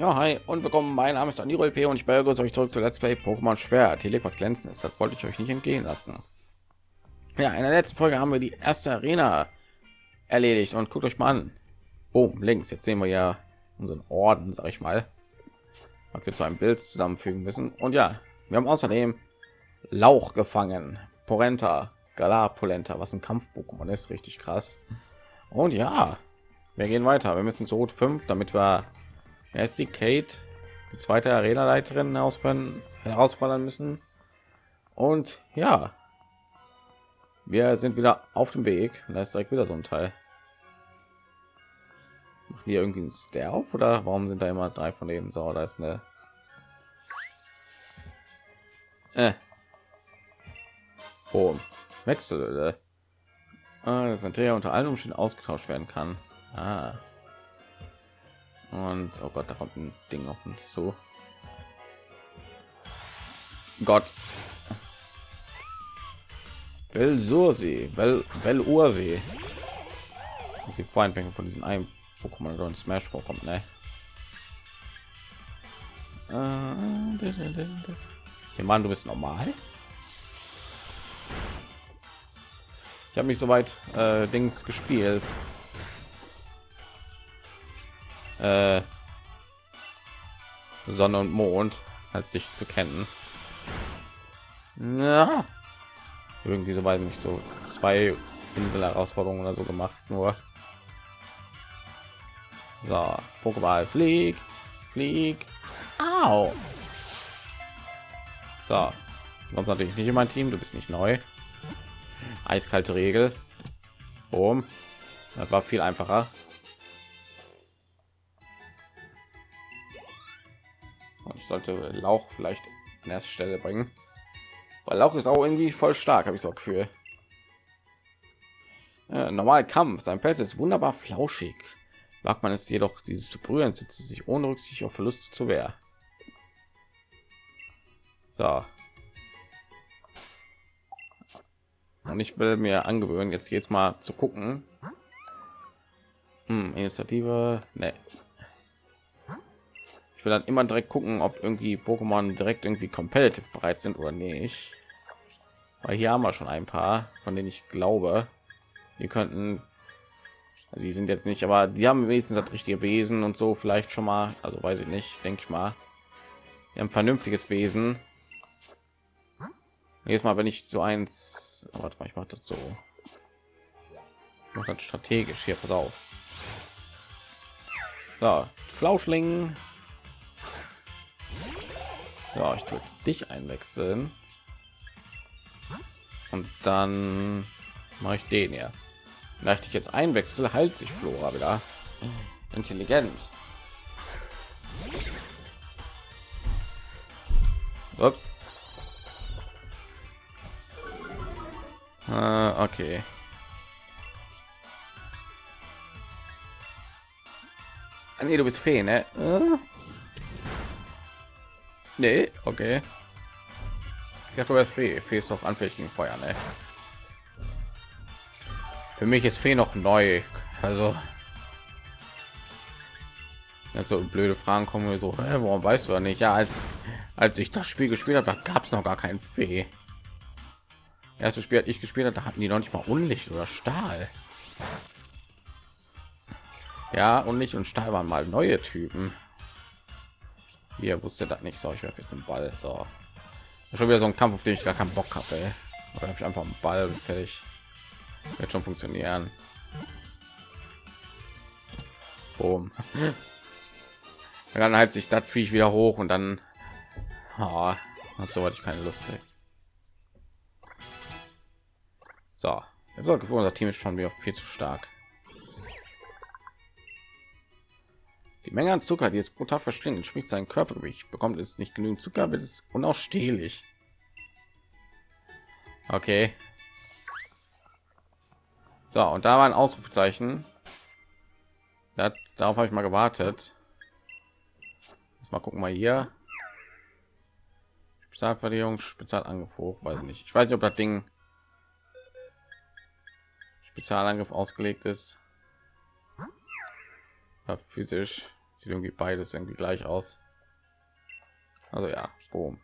Ja, hi und willkommen. Mein Name ist Aniro LP und ich begrüße euch zurück zu Let's Play Pokémon Schwert. Telepak glänzen ist, das wollte ich euch nicht entgehen lassen. Ja, in der letzten Folge haben wir die erste Arena erledigt und guckt euch mal an. Boom, links. Jetzt sehen wir ja unseren Orden, sag ich mal, was wir zu einem Bild zusammenfügen müssen. Und ja, wir haben außerdem Lauch gefangen, Porenta, Galapolenta, was ein Kampf-Pokémon ist, richtig krass. Und ja, wir gehen weiter. Wir müssen zu Rot 5, damit wir Jetzt die Kate, die zweite Arena-Leiterin herausfordern, müssen. Und ja, wir sind wieder auf dem Weg. Da ist direkt wieder so ein Teil. Machen hier irgendwie ein Stealth oder warum sind da immer drei von denen? So, da ist eine. Äh. Oh, Wechsel. Ah, das natürlich unter allen Umständen ausgetauscht werden kann. Ah. Und oh Gott, da kommt ein Ding auf uns zu. Gott. Well Sursi, Well, well Ursi. Sie vorhin von diesen einem Pokémon oder Smash vorkommt, ne? Hier, Mann, du bist normal. Ich habe mich soweit äh, Dings gespielt. Äh, Sonne und Mond als dich zu kennen. Ja. Irgendwie so weit nicht so zwei Insel Herausforderungen oder so gemacht, nur so Pokéball flieg, flieg. Au. So, du kommst natürlich nicht in mein Team, du bist nicht neu. Eiskalte Regel. Boom. Das war viel einfacher. Sollte Lauch vielleicht an erste Stelle bringen. Weil Lauch ist auch irgendwie voll stark, habe ich so Gefühl. Ja, normal Kampf, sein Pelz ist wunderbar flauschig. Wagt man es jedoch, dieses zu berühren, setzt sich ohne Rücksicht auf Verluste zu Wehr. So. Und ich will mir angewöhnen, jetzt jetzt mal zu gucken. Hm, Initiative, ne, ich will dann immer direkt gucken ob irgendwie pokémon direkt irgendwie competitive bereit sind oder nicht. Weil hier haben wir schon ein paar von denen ich glaube die könnten also die sind jetzt nicht aber die haben wenigstens das richtige wesen und so vielleicht schon mal also weiß ich nicht denke ich mal. Wir haben vernünftiges wesen. Jetzt mal wenn ich so eins warte mal ich mache das so. Noch das strategisch hier pass auf. So, flauschling ja, ich tue jetzt dich einwechseln. Und dann mache ich den ja. Vielleicht ich jetzt einwechsel, heilt sich Flora wieder. Intelligent. Ups. Äh, okay. Ah, nee, du bist Fee, ne? Äh. Nee, okay. Ja, du bist Fee. Fee ist doch anfällig gegen Feuer, ne? Für mich ist Fee noch neu. Also ja, so blöde Fragen kommen so, hä, warum weißt du ja nicht? Ja, als als ich das Spiel gespielt habe, gab es noch gar kein Fee. Erste Spiel, ich gespielt habe, da hatten die noch nicht mal Unlicht oder Stahl. Ja, Unlicht und Stahl waren mal neue Typen. Ihr wusste das nicht. So, ich werfe jetzt den Ball. So, schon wieder so ein Kampf, auf den ich gar keinen Bock habe. Oder habe ich einfach einen Ball fertig. Wird schon funktionieren. Boom. dann halt sich das Viech wieder hoch und dann oh, so hatte ich keine Lust. Ey. So, ich habe so unser Team ist schon wieder viel zu stark. Die Menge an Zucker, die es pro Tag verschlingt, entspricht sein Körpergewicht. Bekommt es nicht genügend Zucker, wird es unausstehlich. Okay. So, und da war ein Ausrufezeichen. Das, darauf habe ich mal gewartet. Jetzt mal gucken, mal hier. Spezialverteidigung, Spezialangriff hoch, weiß nicht. Ich weiß nicht, ob das Ding Spezialangriff ausgelegt ist. Ja, physisch Sieht irgendwie beides irgendwie gleich aus. Also ja, boom.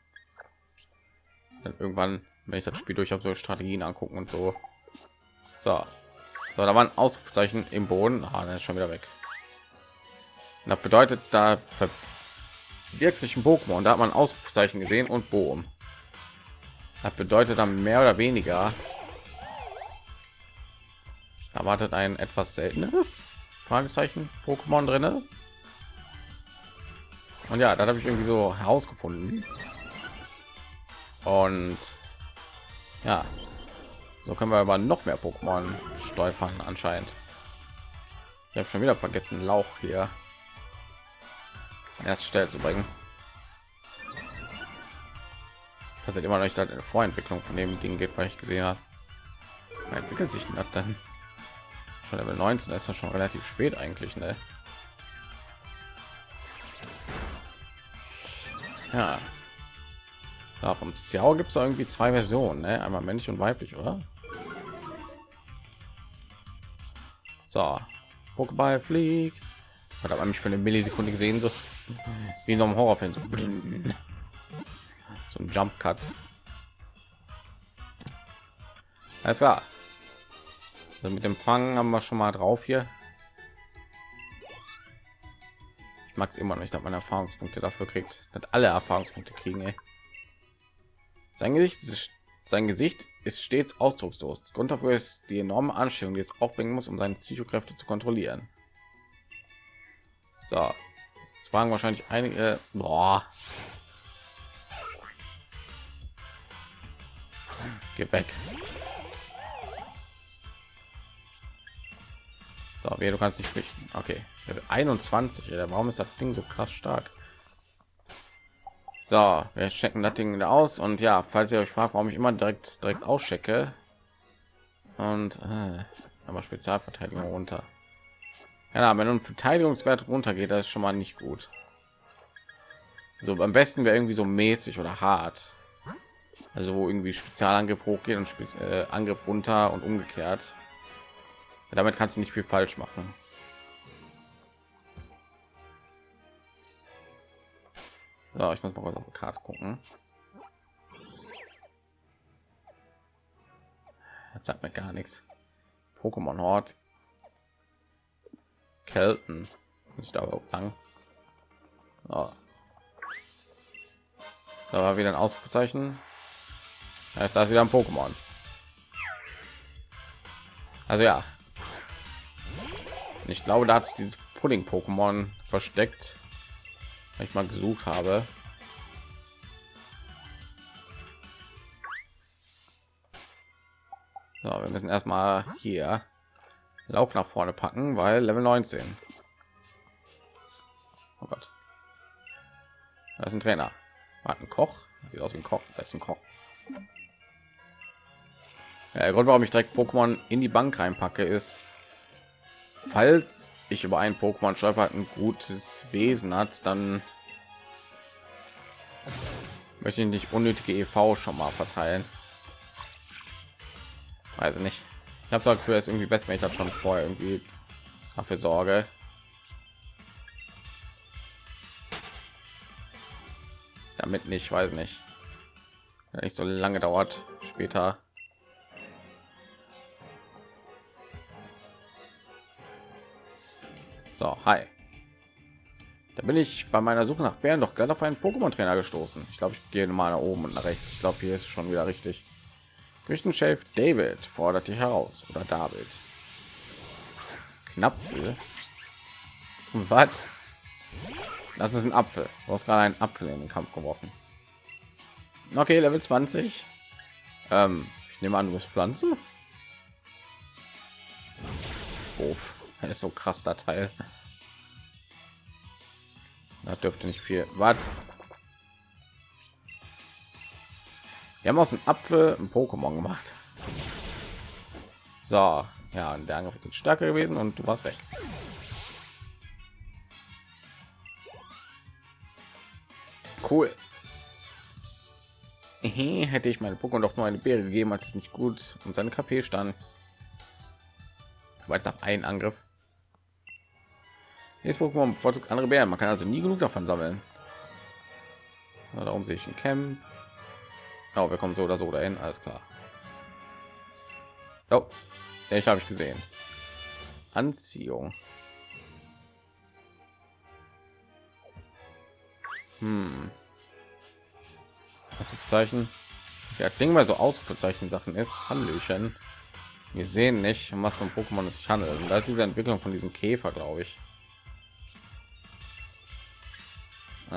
Dann irgendwann, wenn ich das Spiel durch habe, so Strategien angucken und so. So, so da waren Ausrufezeichen im Boden. Ah, ist schon wieder weg. Und das bedeutet, da verbirgt sich ein Pokémon. Da hat man Ausrufezeichen gesehen und Boom. Das bedeutet dann mehr oder weniger erwartet ein etwas selteneres Fragezeichen Pokémon drinne. Und ja, da habe ich irgendwie so herausgefunden. Und ja, so können wir aber noch mehr Pokémon stolpern anscheinend. Ich habe schon wieder vergessen, Lauch hier erst Stelle zu bringen. Das immer noch nicht eine Vorentwicklung von dem Ding geht, weil ich gesehen habe. Entwickelt sich das dann? Schon Level 19 ist ja schon relativ spät eigentlich, ne? Ja. ja vom Xiao gibt es irgendwie zwei Versionen, ne? Einmal männlich und weiblich, oder? So, Pokéball fliegt. Hat aber mich für eine Millisekunde gesehen, so wie in einem Horrorfilm. So, so ein Jump Cut. Alles klar. Also mit dem Fangen haben wir schon mal drauf hier. Ich mag es immer nicht, dass man Erfahrungspunkte dafür kriegt, dass alle Erfahrungspunkte kriegen. Ey. Sein Gesicht ist sein Gesicht ist stets ausdruckslos. Grund dafür ist die enorme Anstrengung, die es aufbringen muss, um seine Psychokräfte zu kontrollieren. So, jetzt fragen wahrscheinlich einige. Boah. Geh weg. So, wer du kannst nicht flüchten. Okay, 21. Ey, warum ist das Ding so krass stark? So, wir checken das Ding aus und ja, falls ihr euch fragt, warum ich immer direkt direkt auschecke und äh, aber Spezialverteidigung runter. Ja, wenn ein Verteidigungswert runtergeht, das ist schon mal nicht gut. So am besten wäre irgendwie so mäßig oder hart. Also wo irgendwie Spezialangriff hochgeht und Spe äh, Angriff runter und umgekehrt. Damit kannst du nicht viel falsch machen. So, ich muss mal was auf die Karte gucken. Jetzt sagt mir gar nichts. Pokémon Hort. Kelten. Da überhaupt lang? So. Da war wieder ein Ausrufezeichen. Da ist das wieder ein Pokémon. Also ja. Ich glaube, da hat sich dieses Pudding-Pokémon versteckt ich mal gesucht habe. So, wir müssen erstmal hier lauf nach vorne packen weil level 19 oh Gott. da ist ein trainer. Ein koch. Sieht aus wie ein koch. Da ist ein koch. Ja, der grund warum ich direkt pokémon in die bank reinpacke ist falls ich über ein Pokémon stolpert ein gutes Wesen hat, dann möchte ich nicht unnötige EV schon mal verteilen. Weiß nicht. Ich habe gesagt, für es irgendwie besser, wenn ich das schon vorher irgendwie dafür sorge. Damit nicht, weiß nicht. nicht so lange dauert später So, hi. Da bin ich bei meiner Suche nach Bären doch gerade auf einen Pokémon-Trainer gestoßen. Ich glaube, ich gehe mal nach oben und nach rechts. Ich glaube, hier ist schon wieder richtig. Küchenchef David fordert dich heraus oder David. Knapp. Was? Das ist ein Apfel. Du hast gerade einen Apfel in den Kampf geworfen. Okay, Level 20. Ähm, ich nehme an, du bist Pflanzen. Uff ist so krass der Teil. Das dürfte nicht viel. Was? Wir haben aus dem Apfel ein Pokémon gemacht. So, ja, der Angriff ist stärker gewesen und du warst weg. Cool. Hätte ich meine Pokémon doch nur eine Beere gegeben, als es nicht gut und seine KP stand. Weil es nach einen Angriff Jetzt Pokémon bevorzugt andere Bären. Man kann also nie genug davon sammeln. Na, darum sehe ich ein Camp. Oh, wir kommen so oder so dahin. Alles klar. Oh, ich habe ich gesehen. Anziehung. Hm. Zeichen. Ja, Ding mal so Ausrufezeichen Sachen ist. Hallöchen. Wir sehen nicht, um was von Pokémon es sich handelt. Und da ist diese Entwicklung von diesem Käfer, glaube ich. Äh,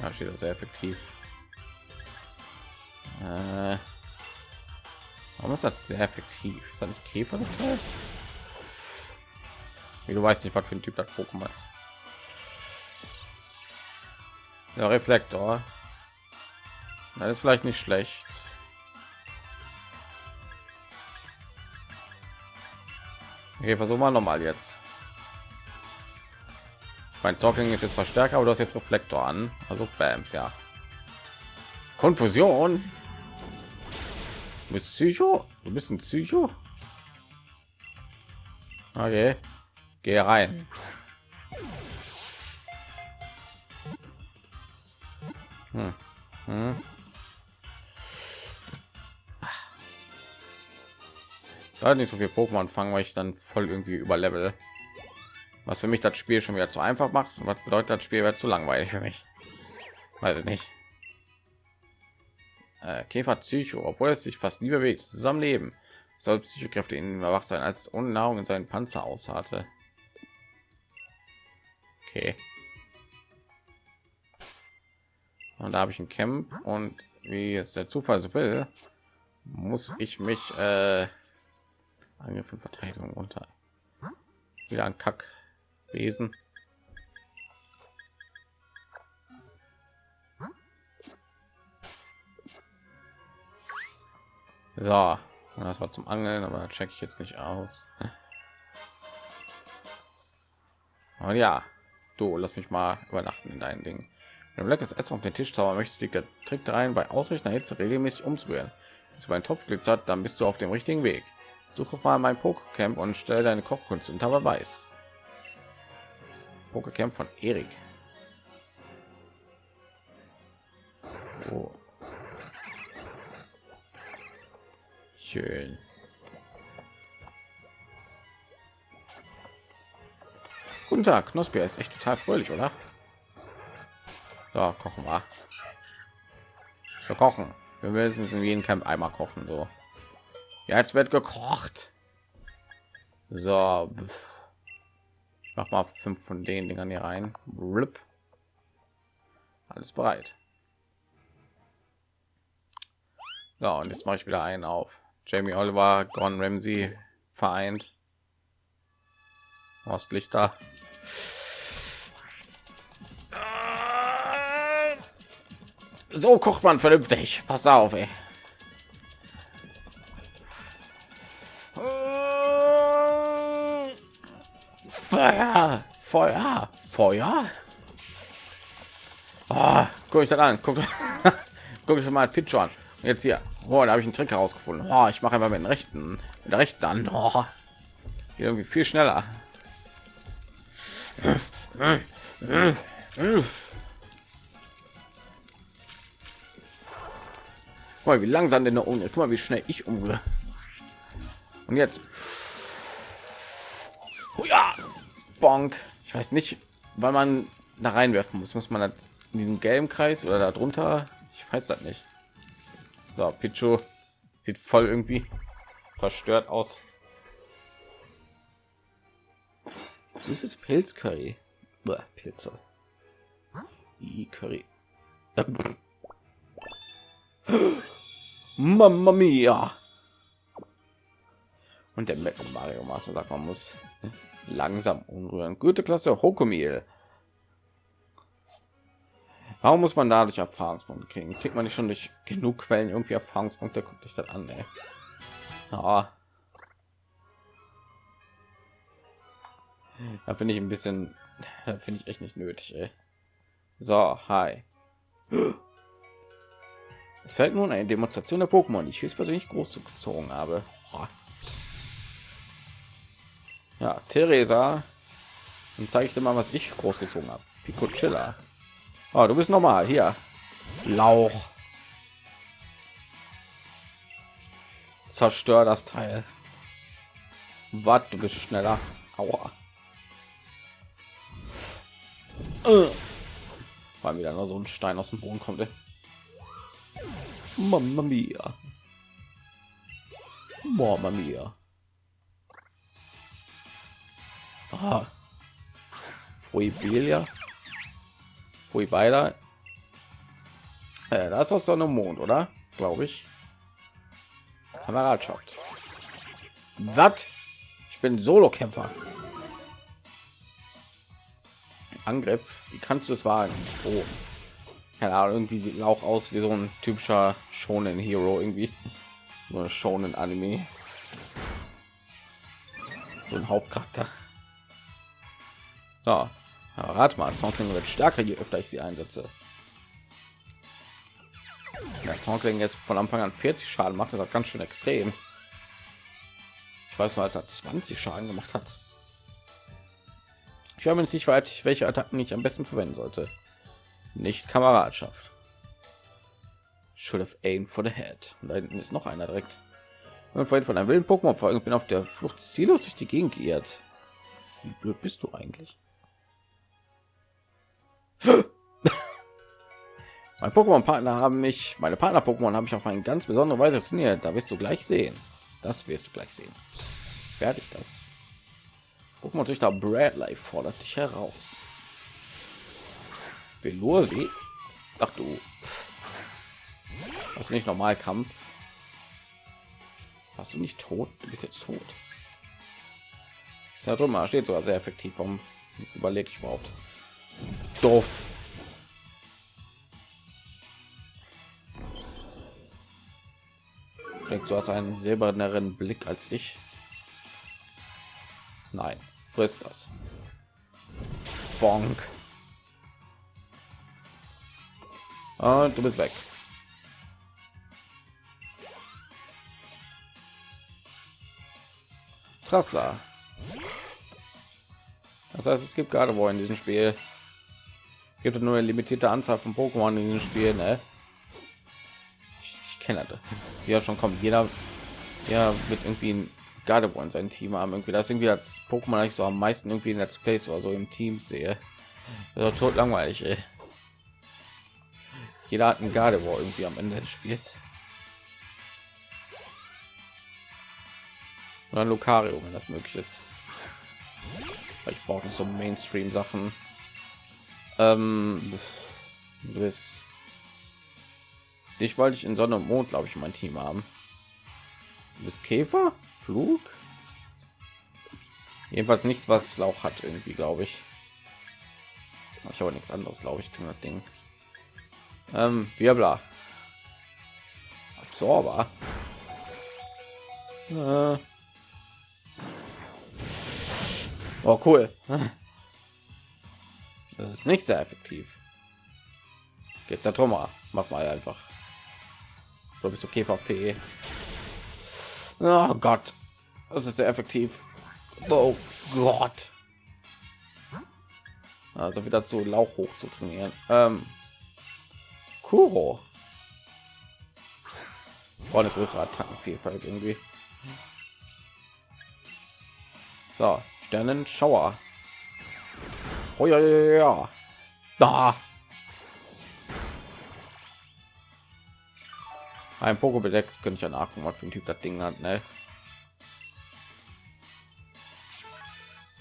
da steht das sehr effektiv. Äh, warum ist das sehr effektiv? Ist das nicht Käfer geteilt? Wie du weißt nicht, was für ein Typ das Pokémon ist. Der Reflektor. Das ist vielleicht nicht schlecht. Okay, versuchen wir noch mal jetzt. Mein Talking ist jetzt verstärker, aber du hast jetzt Reflektor an. Also Bams, ja. Konfusion. Bist Psycho? Du bist ein Psycho? Okay. Geh rein. Hm. Hm. Da nicht so viel Pokémon fangen, weil ich dann voll irgendwie über Level was für mich das Spiel schon wieder zu einfach macht. Was bedeutet das Spiel wird zu langweilig für mich? Weiß ich nicht. Äh, Käfer Psycho, obwohl es sich fast nie bewegt, zusammenleben. Soll Psychokräfte in erwacht sein, als ohne Nahrung in seinen Panzer ausharrte. Okay. Und da habe ich ein Camp und wie es der Zufall so will, muss ich mich äh, Angriff und Verteidigung unter wieder ein Kack Wesen. So, das war zum Angeln, aber check ich jetzt nicht aus. Und ja, du lass mich mal übernachten in deinen Ding. Wenn du leckeres Essen auf den Tisch zaubern möchtest, liegt der Trick rein, bei ausreichender Hitze regelmäßig umzurühren. Wenn du einen Topf glitzert, dann bist du auf dem richtigen Weg. Suche mal mein Pokécamp und stell deine Kochkunst unter Beweis. Pokécamp von Erik. Oh. Schön. Guten Tag, Knospi ist echt total fröhlich, oder? So, kochen wir. Wir kochen. Wir müssen in jedem Camp einmal kochen, so. Ja, jetzt wird gekocht. So. Mach mal fünf von den Dingern hier rein. Rip. Alles bereit. So, und jetzt mache ich wieder einen auf. Jamie Oliver, Gordon Ramsay vereint. Ostlichter. So kocht man vernünftig. Pass auf, ey. Feuer, Feuer, Feuer. Oh, guck ich dann an, guck, guck ich mal Pitch an. Jetzt hier, oh, da habe ich einen Trick herausgefunden. Oh, ich mache einfach mit den rechten, mit der rechten an. Oh, irgendwie viel schneller. Guck mal, wie langsam denn ohne. Guck mal, wie schnell ich umgehe. Und jetzt. Bonk. Ich weiß nicht, weil man da reinwerfen muss. Muss man in diesem gelben Kreis oder darunter? Ich weiß das nicht. So, Pichu sieht voll irgendwie verstört aus. Süßes Pilzcurry. Pilze. I Curry. Mamma mia. Und der Mario Master sagt, man muss langsam umrühren. Gute Klasse Hokomil. Warum muss man dadurch Erfahrungspunkte kriegen? Kriegt man nicht schon durch genug Quellen irgendwie Erfahrungspunkte? Guckt dich das an, ey. Ah. Da finde ich ein bisschen, finde ich echt nicht nötig, ey. So, hi. Es fällt nun eine Demonstration der Pokémon, die ich höchstpersönlich groß gezogen habe. Ja, Theresa. Dann zeige ich dir mal, was ich großgezogen habe. Pico Chiller. Oh, du bist normal hier. Lauch. Zerstör das Teil. Was, du bist schneller. Aua. Äh. Weil wieder nur so ein Stein aus dem Boden kommt. Ey. Mamma mia. Mamma mia. Ah. Fuibilia. Fuibeida. Äh, das ist aus Sonne und Mond, oder? Glaube ich. Kameradschaft. Was? Ich bin Solo-Kämpfer. Angriff. Wie kannst du es wagen? Oh. Keine Ahnung, irgendwie sieht auch aus wie so ein typischer Shonen Hero irgendwie. So ein Shonen Anime. So ein Hauptcharakter. So. Ja, rat mal, Zonkling wird stärker, je öfter ich sie einsetze. Ja, Zonkling jetzt von Anfang an 40 Schaden macht, das auch ganz schön extrem. Ich weiß nur, als er 20 Schaden gemacht hat. Ich war mir nicht weit, welche Attacken ich am besten verwenden sollte. Nicht Kameradschaft. Should have aim for the head. Und da hinten ist noch einer direkt. Und vorhin von einem wilden Pokémon folgen, bin auf der Flucht ziellos durch die Gegend geirrt. Wie blöd bist du eigentlich? mein Pokémon-Partner haben mich, meine Partner-Pokémon habe ich auf eine ganz besondere Weise trainiert. Da wirst du gleich sehen. Das wirst du gleich sehen. Fertig das. Pokémon Züchter Bradley fordert dich heraus. Velursi? Ach du. Hast du nicht normal Kampf? Hast du nicht tot? Du bist jetzt tot. Ist ja drüber steht sogar sehr effektiv. Warum überlege ich überhaupt? Doof. Denkt du hast einen silberneren Blick als ich? Nein, frisst das. Bonk. Und du bist weg. Trassler. Das heißt, es gibt gerade wo in diesem Spiel. Gibt nur eine limitierte Anzahl von Pokémon in diesem Spiel. Ne? Ich, ich kenne das. Ja, schon kommt. Jeder ja mit irgendwie ein Gardevoir in sein Team haben. Irgendwie das irgendwie als Pokémon ich so am meisten irgendwie in Let's Plays oder so im Team sehe. Also tot langweilig. Ey. Jeder hat ein Gardevoir irgendwie am Ende des Spiels. Oder Lucario, wenn das möglich ist. Ich brauche nicht so Mainstream Sachen. Ähm, bis dich wollte ich in Sonne und Mond, glaube ich, mein Team haben. Bis Käfer, Flug. Jedenfalls nichts, was Lauch hat, irgendwie, glaube ich. Ich habe nichts anderes, glaube ich, kann das Ding. Ähm, Wirbler. Absorber. Äh. Oh, cool. Das ist nicht sehr effektiv. Ja Thomas. Mach mal einfach. So bist du KVP. Oh Gott. Das ist sehr effektiv. Oh Gott. Also wieder zu Lauch hoch zu trainieren. Ähm, Kuro. War eine größere Attackenvielfalt irgendwie. So, Sternenschauer. Oh ja, ja, ja. Da. Ein Pokédex könnte ich ja nachgucken, was für ein Typ das Ding hat, ne?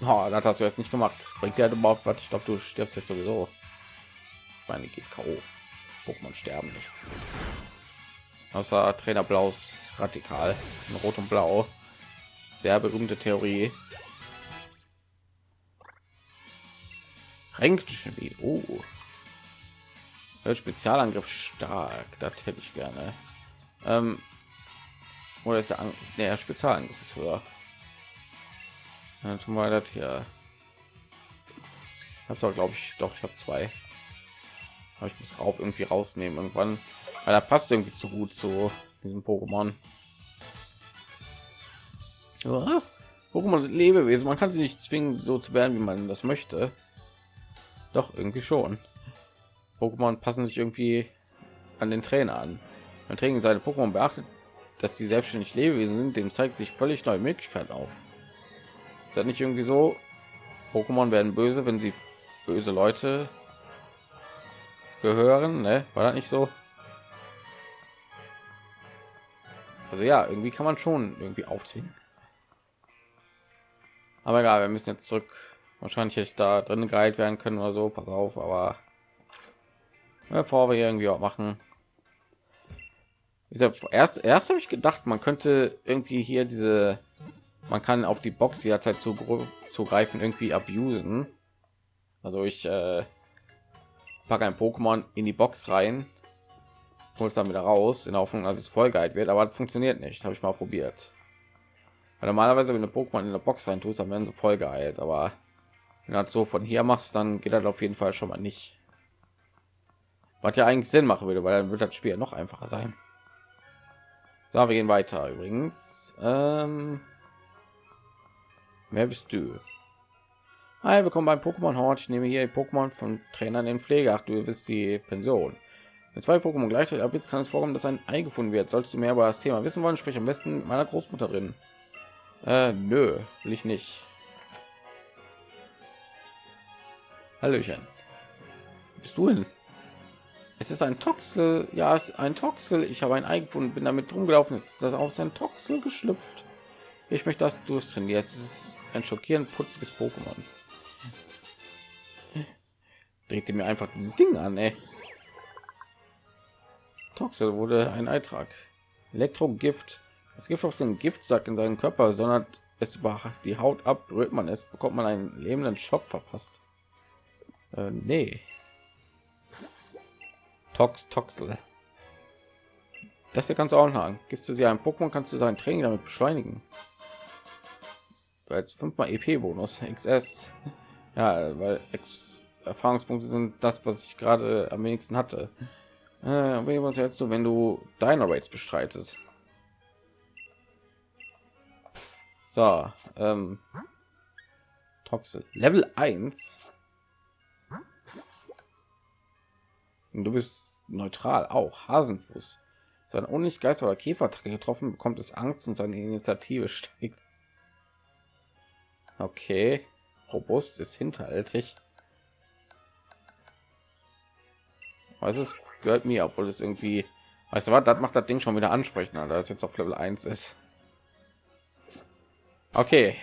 Oh, das hast du jetzt nicht gemacht. Bringt der überhaupt was? Ich glaube, du stirbst jetzt sowieso. Meine, gehst K.O. Pokémon sterben nicht. Außer Trainer Blaus radikal in Rot und Blau. Sehr berühmte Theorie. Wie oh. Spezialangriff stark, das hätte ich gerne. Ähm, oder ist der, An der Spezialangriff ist höher? Dann tun wir das hier. Das war glaube ich doch, ich habe zwei. Aber ich muss Raub irgendwie rausnehmen irgendwann, weil er passt irgendwie zu gut zu diesem Pokémon. Pokémon sind Lebewesen. Man kann sie nicht zwingen, so zu werden, wie man das möchte. Doch irgendwie schon. Pokémon passen sich irgendwie an den Trainer an. Wenn Training seine Pokémon beachtet, dass die selbstständig Lebewesen sind, dem zeigt sich völlig neue Möglichkeiten auf. Ist das nicht irgendwie so? Pokémon werden böse, wenn sie böse Leute gehören, ne? War das nicht so? Also ja, irgendwie kann man schon irgendwie aufziehen. Aber egal, wir müssen jetzt zurück. Wahrscheinlich hätte ich da drin geheilt werden können oder so. Pass auf, aber bevor wir irgendwie auch machen. Erst, erst habe ich gedacht, man könnte irgendwie hier diese, man kann auf die Box jederzeit zugreifen, irgendwie abusen. Also ich äh, packe ein Pokémon in die Box rein, hol es dann wieder raus, in der Hoffnung, dass es voll geil wird, aber funktioniert nicht. Habe ich mal probiert. Weil normalerweise, wenn du Pokémon in der Box rein tust, dann werden sie voll geheilt, aber wenn du das so von hier machst, dann geht das auf jeden Fall schon mal nicht. Was ja eigentlich Sinn machen würde, weil dann wird das Spiel noch einfacher sein. So, wir gehen weiter übrigens. Ähm, wer bist du? Hi, willkommen beim Pokémon Hort. Ich nehme hier Pokémon von Trainern in Pflege. Ach, du bist die Pension. Mit zwei Pokémon gleichzeitig ab jetzt kann es vorkommen, dass ein Ei gefunden wird. Sollst du mehr über das Thema wissen wollen, sprich am besten mit meiner Großmutter drin. Äh, nö, will ich nicht. Hallöchen. Bist du hin? Es ist ein Toxel. Ja, es ist ein Toxel. Ich habe ein Ei gefunden, bin damit rumgelaufen. Jetzt ist das aus ein Toxel geschlüpft. Ich möchte, dass du es trainierst. Es ist ein schockierend putziges Pokémon. Drehte mir einfach dieses Ding an, ey. Toxel wurde ein Eintrag. Elektrogift das Gift auf den Giftsack in seinen Körper, sondern es über die Haut ab, rührt man es, bekommt man einen lebenden Schock verpasst. Äh, nee. Tox, Toxel. Das hier kannst du auch haben. Gibst du sie ein Pokémon, kannst du sein Training damit beschleunigen. Als fünfmal EP-Bonus, XS. Ja, weil X Erfahrungspunkte sind das, was ich gerade am wenigsten hatte. Äh, was hältst du, wenn du deine Rates bestreitest? So, ähm, Toxel Level 1. Und du bist neutral auch Hasenfuß. Sein unlicht Geister oder Käfertacke getroffen, bekommt es Angst und seine Initiative steigt. Okay, robust ist hinterhältig. Was ist gehört mir, obwohl es irgendwie, weißt du was, das macht das Ding schon wieder ansprechender, da es jetzt auf Level 1 ist. Okay.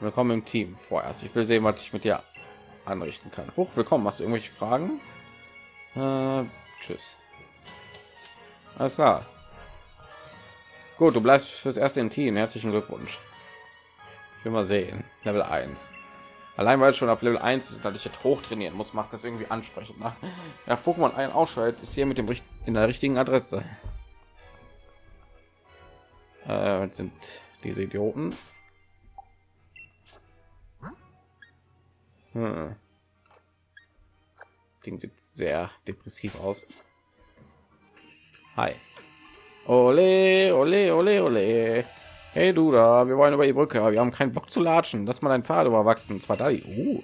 Willkommen im Team vorerst. Ich will sehen, was ich mit dir anrichten kann. Hoch willkommen. Hast du irgendwelche Fragen? Äh, tschüss. Alles klar. Gut, du bleibst fürs erste im Team. Herzlichen Glückwunsch. Ich will mal sehen. Level 1. Allein weil es schon auf Level 1 ist, dass ich jetzt hoch trainieren muss, macht das irgendwie ansprechend. Ne? Ja, Pokémon ein ausschaltet ist hier mit dem in der richtigen Adresse. Äh, sind diese Idioten. Hm. Ding sieht sehr depressiv aus. Hi. Ole, ole, ole, ole. Hey du da, wir wollen über die Brücke, aber wir haben keinen Bock zu latschen. Lass mal ein Pfad überwachsen. Und zwar da. Uh.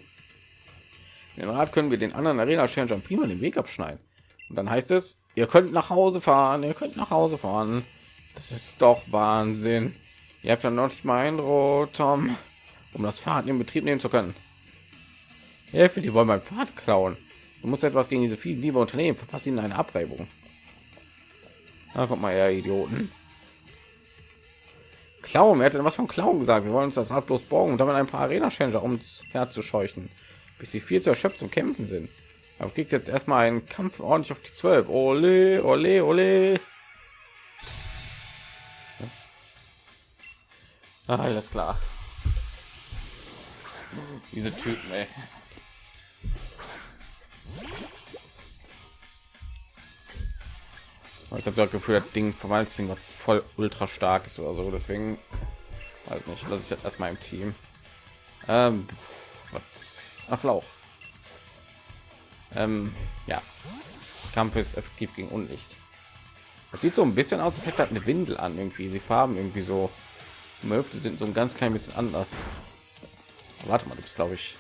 Den Rat können wir den anderen Arena Challenger prima den Weg abschneiden. Und dann heißt es, ihr könnt nach Hause fahren, ihr könnt nach Hause fahren. Das ist doch Wahnsinn. Ihr habt ja noch nicht mal ein Tom, um das Fahrrad in Betrieb nehmen zu können. Hilfe, die wollen mein Fahrrad klauen. Du musst etwas gegen diese vielen liebe Unternehmen. Verpasst ihnen eine Abreibung. Da kommt mal, ja, Idioten. Klauen, wer hätte was von Klauen gesagt? Wir wollen uns das Rad bloß borgen und damit ein paar Arena-Changer, um herzuscheuchen, bis sie viel zu erschöpft zum Kämpfen sind. Aber kriegst jetzt erstmal einen Kampf ordentlich auf die 12. Ole, ole, ole. Ah, alles klar. Diese Typen, ey. Ich habe das Gefühl, das Ding verwandelt sich voll ultra stark ist oder so. Deswegen halt nicht. Lasse ich das erstmal im Team. Ähm, was? Ach Lauch. Ähm, ja. Kampf ist effektiv gegen Unlicht. Das sieht so ein bisschen aus, als hätte eine Windel an irgendwie. Die Farben irgendwie so Möfte sind so ein ganz klein bisschen anders. Warte mal, du bist glaube ich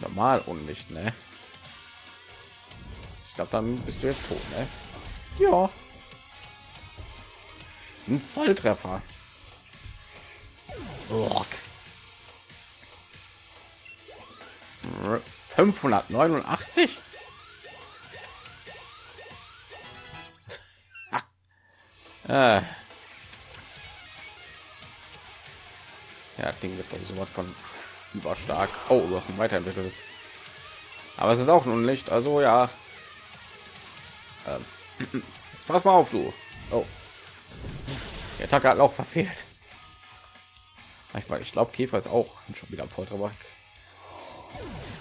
normal und nicht, ne? Ich glaube, dann bist du jetzt tot, ne? Ja. Ein Volltreffer. Rock. 589? äh. Ja, Ding wird doch so was von überstark. Oh, du hast ein weiterentwickeltes. Aber es ist auch nun nicht. Also ja. Ähm. Jetzt pass mal auf, du. Oh. Der Attacke hat auch verfehlt. Ich, ich glaube, Käfer ist auch schon wieder am Volltreffer.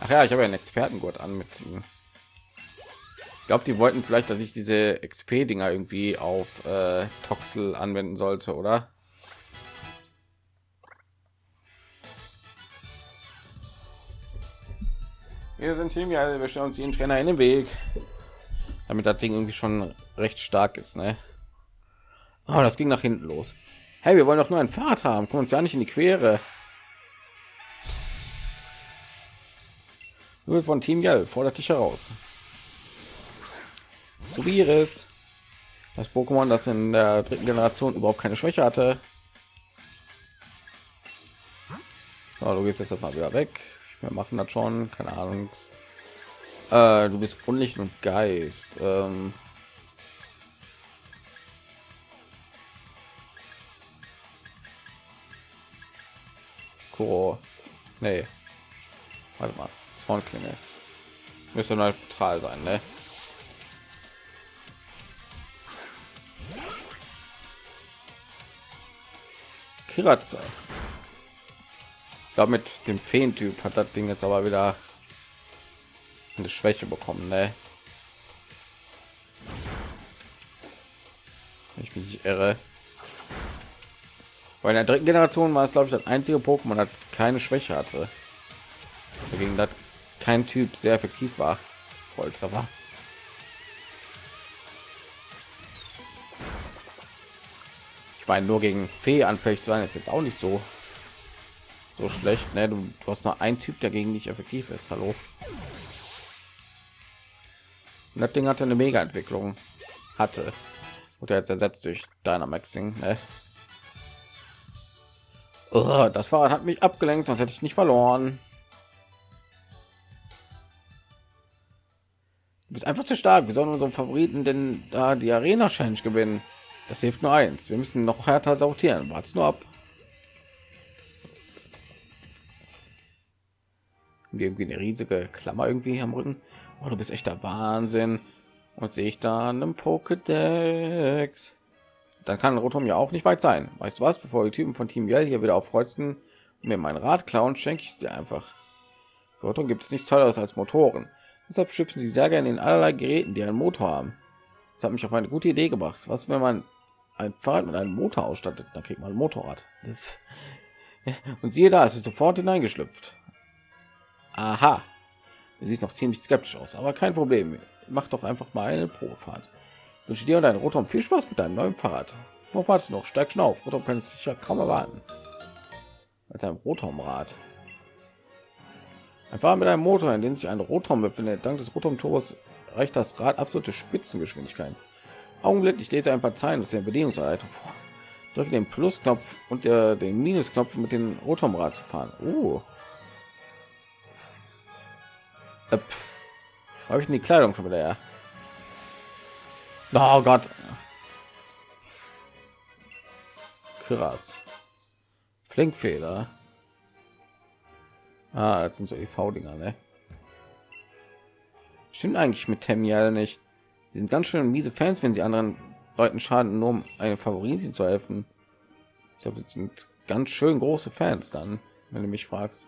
Ach ja, ich habe ja einen Expertengurt an mit ihm. Ich glaube, die wollten vielleicht, dass ich diese XP-Dinger irgendwie auf äh, Toxel anwenden sollte, oder? Wir sind hier, ja, wir stellen uns jeden Trainer in den Weg, damit das Ding irgendwie schon recht stark ist, ne? Oh, das ging nach hinten los. Hey, wir wollen doch nur ein Fahrrad haben, kommen uns ja nicht in die Quere. Nur von Team Yell fordert dich heraus. Zu Virus. Das Pokémon, das in der dritten Generation überhaupt keine Schwäche hatte. So, du gehst jetzt mal wieder weg. Wir machen das schon, keine Angst. Äh, du bist Unlicht und Geist. Ähm Kuro. Nee. Warte mal. Zornklinge. Müsste neutral sein, ne? Kiratze. Ich glaube, mit dem Feentyp hat das Ding jetzt aber wieder eine Schwäche bekommen, ne? Ich nicht irre. In der dritten Generation war es, glaube ich, das einzige Pokémon, das keine Schwäche hatte. Dagegen das kein Typ sehr effektiv war. Volltreffer. Ich meine, nur gegen Fee anfällig zu sein, ist jetzt auch nicht so so schlecht. Ne? Du, du hast nur ein Typ, dagegen nicht effektiv ist. Hallo. Und das Ding hatte eine Mega-Entwicklung. Hatte. Und jetzt ersetzt durch Dynamaxing. Ne? Oh, das Fahrrad hat mich abgelenkt, sonst hätte ich nicht verloren. bist einfach zu stark. Wir sollen unseren Favoriten denn da die Arena Challenge gewinnen. Das hilft nur eins. Wir müssen noch härter sortieren. Wart's nur ab. irgendwie eine riesige Klammer irgendwie am Rücken. Oh, du bist echt Wahnsinn. Und sehe ich da einen Pokédex. Dann kann Rotom ja auch nicht weit sein. Weißt du was? Bevor die Typen von Team Yell hier wieder aufkreuzen mir mein Rad klauen, schenke ich sie einfach. Für Rotom gibt es nichts Tolleres als Motoren. Deshalb schützen sie sehr gerne in allerlei Geräten, die einen Motor haben. Das hat mich auf eine gute Idee gebracht. Was, wenn man ein Fahrrad mit einem Motor ausstattet? Dann kriegt man ein Motorrad. Und siehe da, es ist sofort hineingeschlüpft. Aha. Du siehst noch ziemlich skeptisch aus, aber kein Problem. Mach doch einfach mal eine Probefahrt. Wünsche dir und dein Rotom viel Spaß mit deinem neuen Fahrrad. Wo wartest du noch? Steig schon auf. Rotom kann es sicher kaum erwarten. Mit einem Rotomrad. Ein mit einem Motor, in dem sich ein Rotom befindet. Dank des Rotom-Turbos reicht das Rad absolute Spitzengeschwindigkeit. Augenblick, ich lese ein paar Zeilen aus der Bedienungsanleitung vor. Drücke den Plusknopf und der, den Minusknopf mit dem Rotomrad zu fahren. Uh. Äh, Habe ich die Kleidung schon wieder? Ja. Oh Gott. Krass. Flinkfeder. Ah, das sind so EV-Dinger, ne? Stimmt eigentlich mit Temiel nicht. Sie sind ganz schön miese Fans, wenn sie anderen Leuten schaden, nur um eine Favoritin zu helfen. Ich glaube, das sind ganz schön große Fans dann, wenn du mich fragst.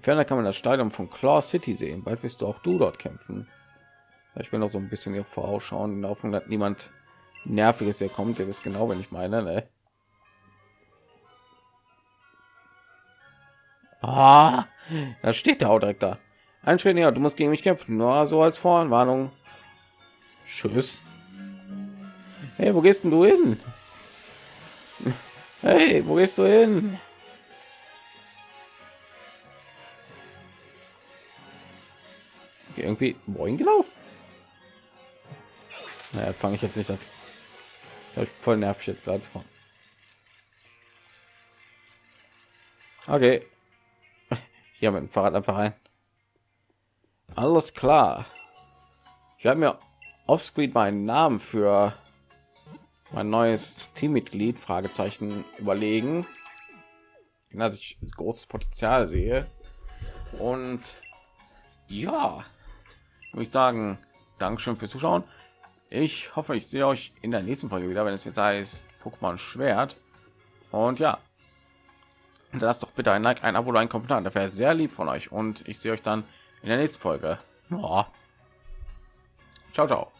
Ferner kann man das Stadion von Claw City sehen. Bald wirst du auch du dort kämpfen. Ich will noch so ein bisschen hier vorausschauen, in der Hoffnung, dass niemand nerviges hier kommt. Ihr wisst genau, wenn ich meine. Ne? Ah, da steht der auch direkt da. Ein Schritt näher, du musst gegen mich kämpfen. Nur so als Voranwarnung. Tschüss. Hey, wo gehst du hin? Hey, wo gehst du hin? Irgendwie wohin genau? Naja, fange ich jetzt nicht als voll nervig jetzt gerade. Okay, hier mit dem Fahrrad einfach rein. Alles klar. Ich werde mir offscreen meinen Namen für mein neues Teammitglied Fragezeichen überlegen, dass ich großes Potenzial sehe. Und ja, muss ich sagen, Dankeschön fürs Zuschauen. Ich hoffe, ich sehe euch in der nächsten Folge wieder, wenn es wieder heißt Pokémon Schwert. Und ja, lasst doch bitte ein Like, ein Abo, ein Kommentar. Das wäre sehr lieb von euch. Und ich sehe euch dann in der nächsten Folge. Ja. Ciao, ciao.